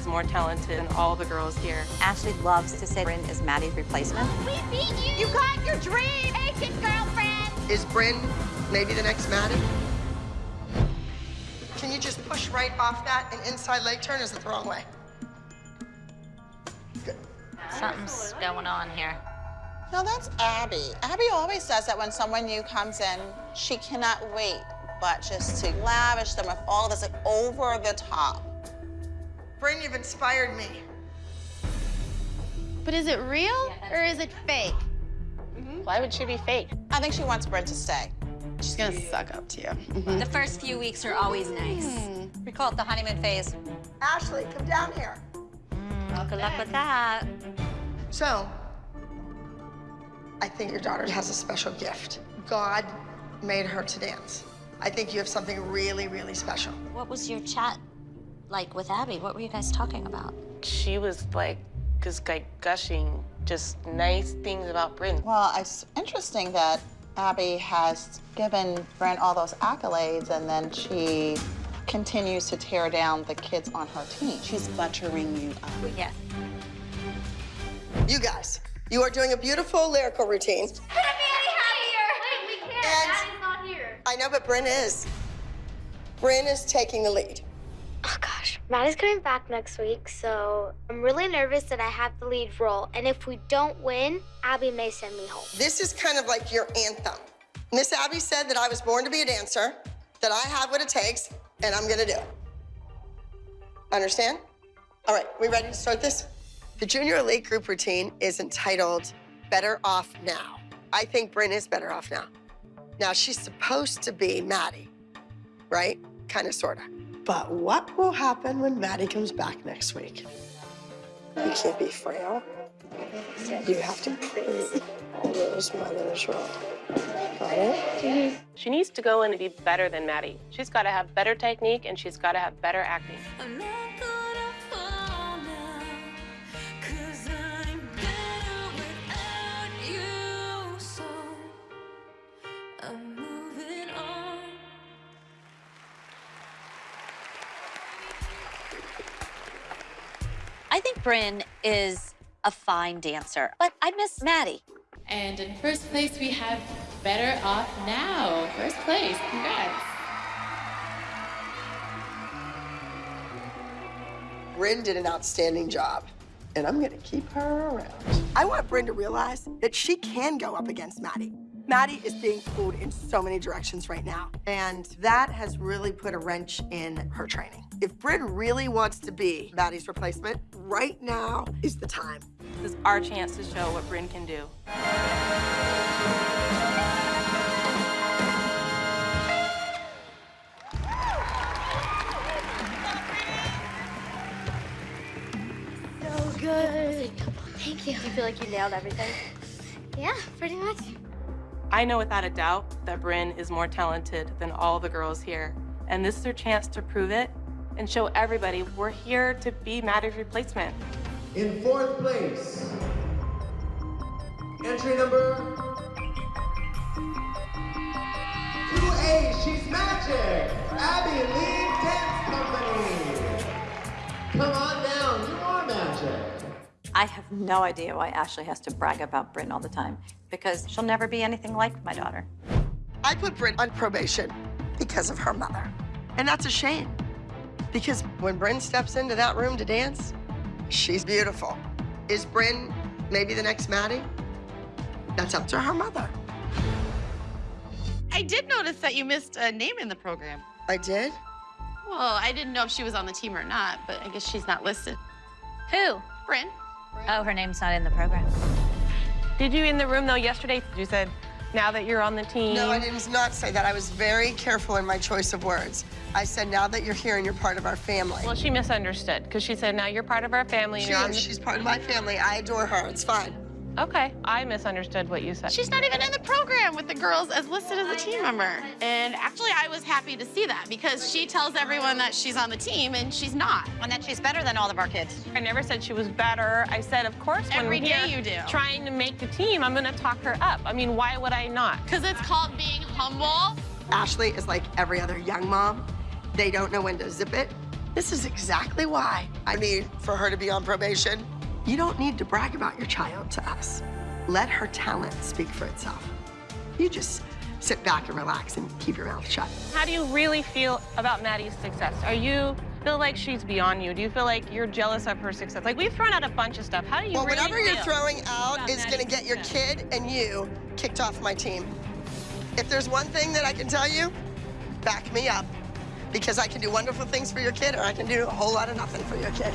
is more talented than all the girls here. Ashley loves to say Bryn is Maddie's replacement. We beat you! You got your dream! Take it, girlfriend! Is Bryn maybe the next Maddie? Can you just push right off that and inside leg turn? Is it the wrong way? Good. Something's going on here. No, that's Abby. Abby always says that when someone new comes in. She cannot wait but just to lavish them with all of this like, over the top. Bryn, you've inspired me. But is it real or is it fake? Mm-hmm. Why would she be fake? I think she wants Bryn to stay. She's gonna suck up to you. Mm-hmm. The first few weeks are always nice. Hmm. We call it the honeymoon phase. Ashley, come down here. Well, good luck with that. So, I think your daughter has a special gift. God made her to dance. I think you have something really, really special. What was your chat like with Abby? What were you guys talking about? She was like, just like gushing just nice things about Bryn. Well, it's interesting that Abby has given Bryn all those accolades and then she continues to tear down the kids on her team. She's buttering you up. Yes. You guys, you are doing a beautiful lyrical routine. Couldn't be any happier! Wait, we can't. And- Daddy's not here. I know, but Bryn is. Bryn is taking the lead. Oh gosh, Maddie's coming back next week, so I'm really nervous that I have the lead role. And if we don't win, Abby may send me home. This is kind of like your anthem. Miss Abby said that I was born to be a dancer, that I have what it takes, and I'm gonna do it. Understand? All right, we ready to start this? The junior elite group routine is entitled Better Off Now. I think Bryn is better off now. Now, she's supposed to be Maddie, right? Kind of, sort of. But what will happen when Maddie comes back next week? You can't be frail. You have to prove all those mothers wrong. Got it? She needs to go in and be better than Maddie. She's got to have better technique and she's got to have better acting. Bryn is a fine dancer, but I miss Maddie. And in first place, we have Better Off Now. First place, congrats. Bryn did an outstanding job, and I'm gonna keep her around. I want Bryn to realize that she can go up against Maddie. Maddie is being pulled in so many directions right now, and that has really put a wrench in her training. If Bryn really wants to be Maddie's replacement, right now is the time. This is our chance to show what Bryn can do. So good. Thank you. Do you feel like you nailed everything? Yeah, pretty much. I know without a doubt that Bryn is more talented than all the girls here. And this is her chance to prove it and show everybody we're here to be Maddie's replacement. In fourth place, entry number 2A, she's magic, Abby Lee I have no idea why Ashley has to brag about Bryn all the time, because she'll never be anything like my daughter. I put Bryn on probation because of her mother. And that's a shame. Because when Bryn steps into that room to dance, she's beautiful. Is Bryn maybe the next Maddie? That's up to her mother. I did notice that you missed a name in the program. I did? Well, I didn't know if she was on the team or not, but I guess she's not listed. Who? Bryn? Oh, her name's not in the program. Did you in the room though yesterday? You said, now that you're on the team. No, I did not say that. I was very careful in my choice of words. I said, now that you're here and you're part of our family. Well, she misunderstood because she said, now you're part of our family and She you're on is. the... She's part of my family. I adore her. It's fine. Okay, I misunderstood what you said. She's not even in the program with the girls as listed as a team member. And actually, I was happy to see that because she tells everyone that she's on the team and she's not. And that she's better than all of our kids. I never said she was better. I said, of course, when Every we're day here you do. trying to make the team, I'm going to talk her up. I mean, why would I not? Because it's called being humble. Ashley is like every other young mom. They don't know when to zip it This is exactly why I need for her to be on probation. You don't need to brag about your child to us. Let her talent speak for itself. You just sit back and relax and keep your mouth shut. How do you really feel about Maddie's success? Are you feel like she's beyond you? Do you feel like you're jealous of her success? Like we've thrown out a bunch of stuff. How do you Well, really whatever you're throwing out is gonna get your kid and you kicked off my team. If there's one thing that I can tell you, back me up. Because I can do wonderful things for your kid or I can do a whole lot of nothing for your kid.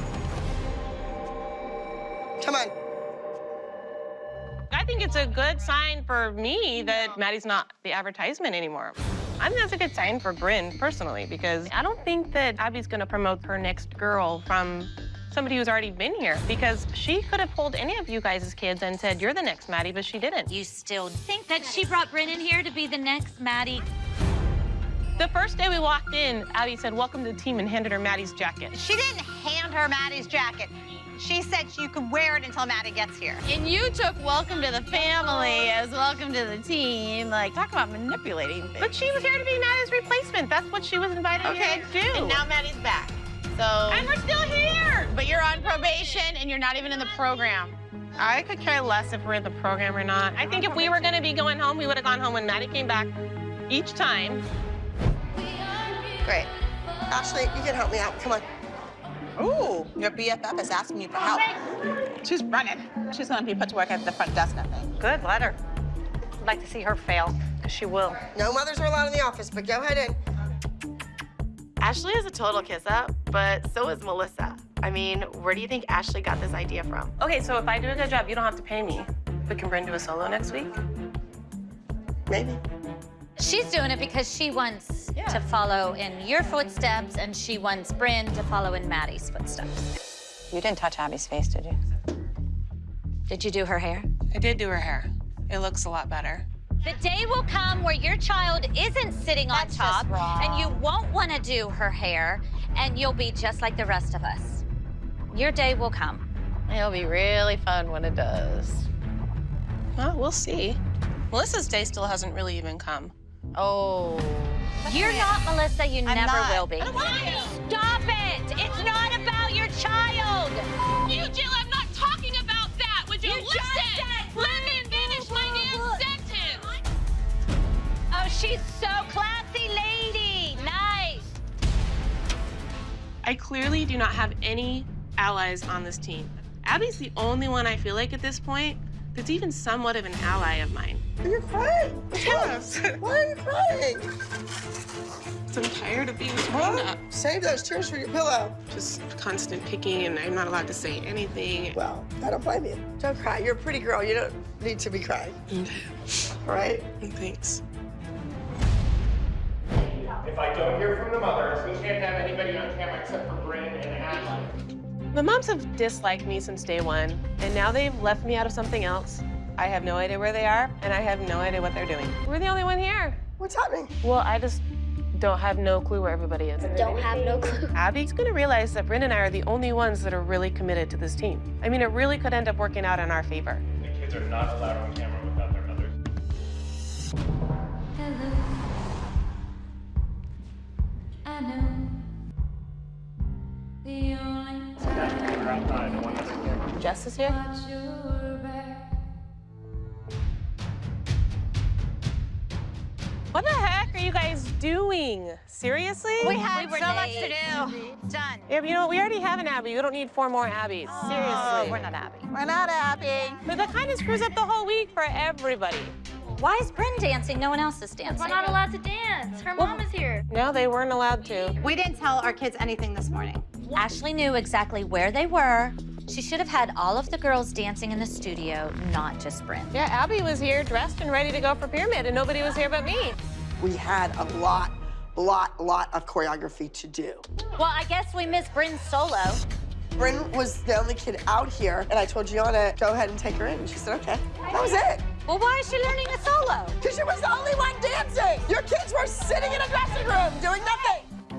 Come on. I think it's a good sign for me that Maddie's not the advertisement anymore. I think that's a good sign for Bryn personally because I don't think that Abby's gonna promote her next girl from somebody who's already been here because she could have pulled any of you guys' kids and said, you're the next Maddie, but she didn't. You still think that she brought Bryn in here to be the next Maddie? The first day we walked in, Abby said, welcome to the team and handed her Maddie's jacket. She didn't hand her Maddie's jacket. She said you could wear it until Maddie gets here. And you took welcome to the family as welcome to the team. Like, talk about manipulating things. But she was here to be Maddie's replacement. That's what she was invited Okay, here to do. and now Maddie's back. So. And we're still here. But you're on probation and you're not even in the program. I could care less if we're in the program or not. I think if we were gonna be going home, we would have gone home when Maddie came back each time. Great. Ashley, you can help me out. Come on. Ooh, your BFF is asking you for help. She's running. She's gonna be put to work at the front desk, I think. Good, let her. I'd like to see her fail, because she will. No mothers are allowed in the office, but go ahead in. Ashley is a total kiss up, but so is Melissa. I mean, where do you think Ashley got this idea from? Okay, so if I do a good job, you don't have to pay me. But can Bryn do a solo next week? Maybe. She's doing it because she wants to follow in your footsteps, and she wants Bryn to follow in Maddie's footsteps. You didn't touch Abby's face, did you? Did you do her hair? I did do her hair. It looks a lot better. The day will come where your child isn't sitting on That's top, and you won't want to do her hair, and you'll be just like the rest of us. Your day will come. It'll be really fun when it does. Well, we'll see. Melissa's day still hasn't really even come. Oh. You're not Melissa. You I'm never not. will be. Stop it! It's not about your child. You, Jill, I'm not talking about that. Would you, You listen? said- Let me finish my damn sentence. Oh, she's so classy, lady. Nice. I clearly do not have any allies on this team. Abby's the only one I feel like at this point that's even somewhat of an ally of mine. Are You're crying. Yes. Why are you crying? I'm tired of being Huh? torn up. Save those tears for your pillow. Just constant picking, and I'm not allowed to say anything. Well, I don't blame you. Don't cry. You're a pretty girl. You don't need to be crying. All right? Thanks. If I don't hear from the mothers, we can't have anybody on camera except for Bryn and Ashley. The moms have disliked me since day one, and now they've left me out of something else. I have no idea where they are, and I have no idea what they're doing. We're the only one here. What's happening? Well, I just don't have no clue where everybody is. Don't have no clue. Abby's gonna realize that Bryn and I are the only ones that are really committed to this team. I mean, it really could end up working out in our favor. The kids are not allowed on camera on camera. Here? watch your back. What the heck are you guys doing? Seriously? We had We were so much to late. do. Done. Yeah, but you know what? We already have an Abby. We don't need four more Abbies. Oh, Seriously. Oh, we're not Abby. We're not Abby. But that kind of screws up the whole week for everybody. Why is Bryn dancing? No one else is dancing. We're not allowed to dance. Her mom is here. No, they weren't allowed to. We didn't tell our kids anything this morning. Ashley knew exactly where they were. She should have had all of the girls dancing in the studio, not just Bryn. Yeah, Abby was here dressed and ready to go for Pyramid, and nobody was here but me. We had a lot, lot, lot of choreography to do. Well, I guess we missed Bryn's solo. Bryn was the only kid out here, and I told Gianna, go ahead and take her in. And she said, okay. That was it. Well, why is she learning a solo? Because she was the only one dancing. Your kids were sitting in a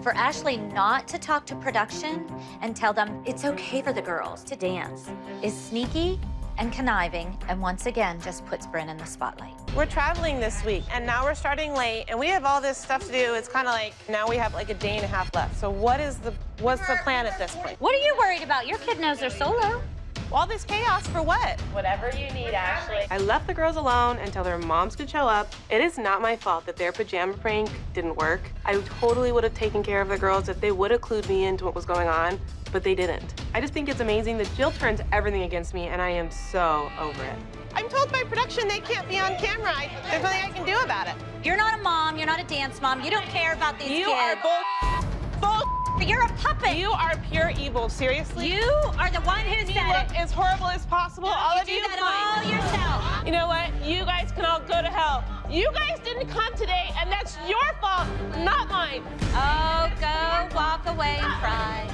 For Ashley not to talk to production and tell them it's okay for the girls to dance is sneaky and conniving, and once again just puts Bryn in the spotlight. We're traveling this week, and now we're starting late, and we have all this stuff to do. It's kind of like now we have like a day and a half left. So what is the what's the plan at this point? What are you worried about? Your kid knows they're solo. All this chaos for what? Whatever you need, Ashley. I left the girls alone until their moms could show up. It is not my fault that their pajama prank didn't work. I totally would have taken care of the girls if they would have clued me into what was going on, but they didn't. I just think it's amazing that Jill turns everything against me, and I am so over it. I'm told by production they can't be on camera. I, there's nothing I can do about it. You're not a mom. You're not a dance mom. You don't care about these You kids. are bull, bull. You're a puppet. You are pure evil. Seriously. You are the one who said look it. as horrible as possible. all you of do you that all yourself. You know what? You guys can all go to hell. You guys didn't come today, and that's your fault, not mine. Oh, go walk away and cry.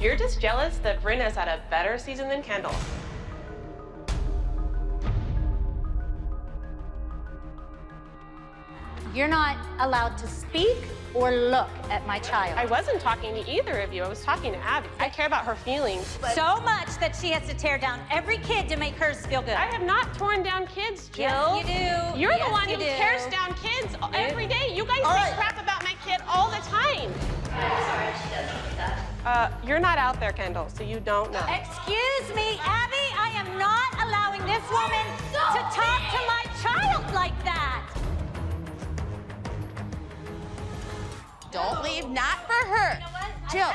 You're just jealous that Bryn has had a better season than Kendall. You're not allowed to speak or look at my child. I wasn't talking to either of you. I was talking to Abby. I care about her feelings. so much that she has to tear down every kid to make hers feel good. I have not torn down kids, Jill. Yes, you do. You're Yes, the one you who do. tears down kids every day. You guys All say right. crap about my kid all the time. i'm Uh, you're not out there, Kendall, so you don't know. Excuse me, Abby, I am not allowing this woman to talk to my child like that. Don't leave, not for her. Jill,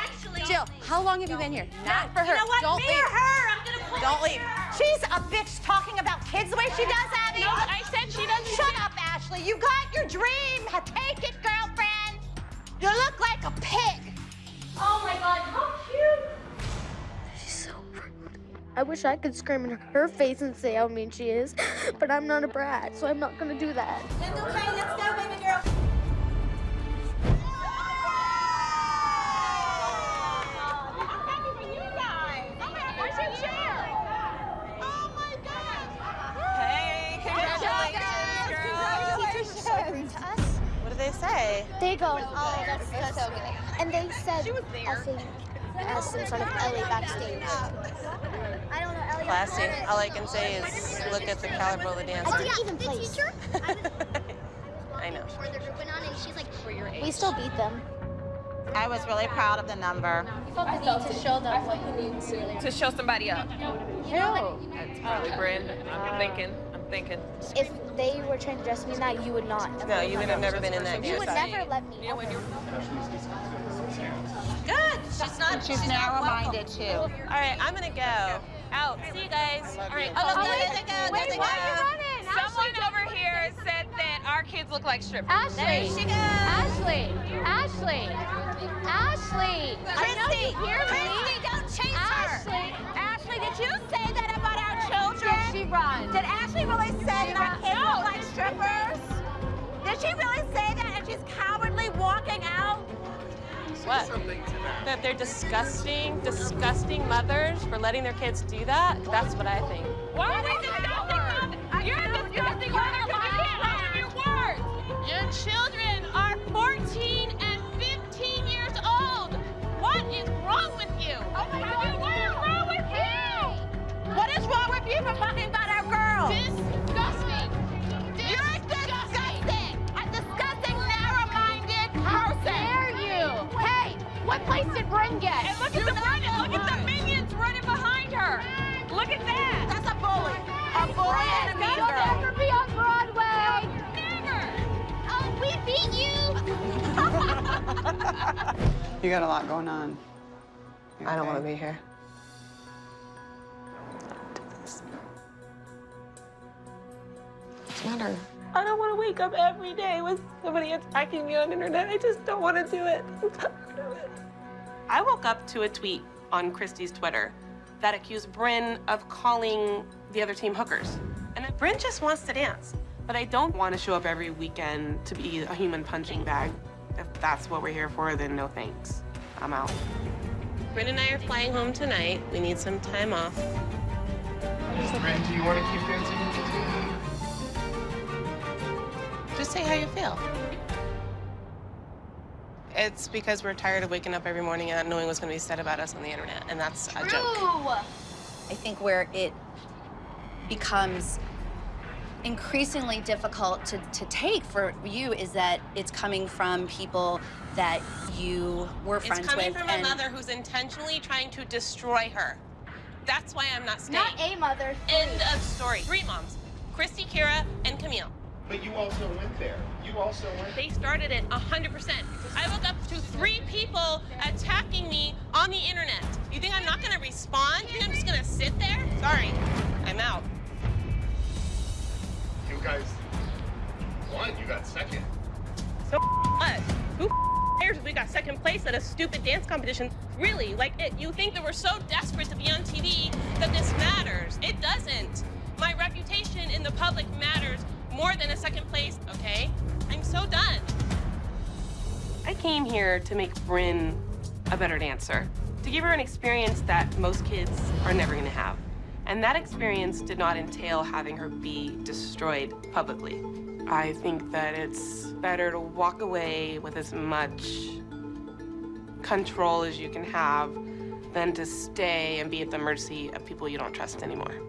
Jill, how long have you been here? Not for her. You know what? Don't Me leave. or her, I'm gonna pull Don't leave. She's a bitch talking about kids the way she does, Abby. No, I said she doesn't. Shut up, Ashley. You got your dream. Take it, girlfriend. You look like a pig. Oh my God, how cute. She's so rude. I wish I could scream in her face and say how mean she is, but I'm not a brat, so I'm not gonna do that. And they said, I think, as some sort of Ellie backstage. I don't know, Ellie. Classy. All I can say is look at the caliber of the dancer. Oh, I didn't even place. I know. We still beat them. I was really proud of the number. I felt the need to show them what you need to. To show somebody up. That's probably Bryn. I'm uh, thinking. I'm thinking. If they were trying to dress me in that, you would not. No, you would have never been in that You would never let me. You know, when you're Good. She's. She's narrow-minded too. All right, I'm gonna go. Out. See you guys. All right. Oh, no, me. there they go. There they go. Someone over here said that our kids look like strippers. There she goes. Ashley, Ashley, Ashley. Christy? Christy, don't chase her. Ashley, Ashley, did you say that about our children? Did she runs. Did Ashley really say that our kids look like strippers? Did she really say that and she's cowardly walking out? What? That they're disgusting, disgusting mothers for letting their kids do that? That's what I think. Why are what place get? And look at the running. Look at the minions running behind her. Look at that. That's a bully. A bully and a mean You'll girl. never be on Broadway. Never. Oh, we beat you. You got a lot going on. You I don't okay? want to be here. What's the matter? I don't want to wake up every day with somebody attacking me on the internet. I just don't want to do it. I woke up to a tweet on Christy's Twitter that accused Bryn of calling the other team hookers. And Bryn just wants to dance. But I don't want to show up every weekend to be a human punching bag. If that's what we're here for, then no thanks. I'm out. Bryn and I are flying home tonight. We need some time off. Bryn, do you want to keep dancing with the team? Just say how you feel. It's because we're tired of waking up every morning and not knowing what's going to be said about us on the internet, and that's a joke. I think where it becomes increasingly difficult to, to take for you is that it's coming from people that you were friends with. it's coming with. from and a mother who's intentionally trying to destroy her. That's why I'm not staying. Not a mother. End of story. Three moms. Christy, Kira, and Camille. But you also went there. You also went They started it 100%. I woke up to three people attacking me on the internet. You think I'm not gonna respond? You think I'm just gonna sit there? Sorry, I'm out. You guys won. You got second. So what? Who cares if we got second place at a stupid dance competition? Really? Like, it, you think that we're so desperate to be on TV that this matters? It doesn't. My reputation in the public matters more than a second place, okay? I'm so done. I came here to make Bryn a better dancer, to give her an experience that most kids are never gonna have. And that experience did not entail having her be destroyed publicly. I think that it's better to walk away with as much control as you can have than to stay and be at the mercy of people you don't trust anymore.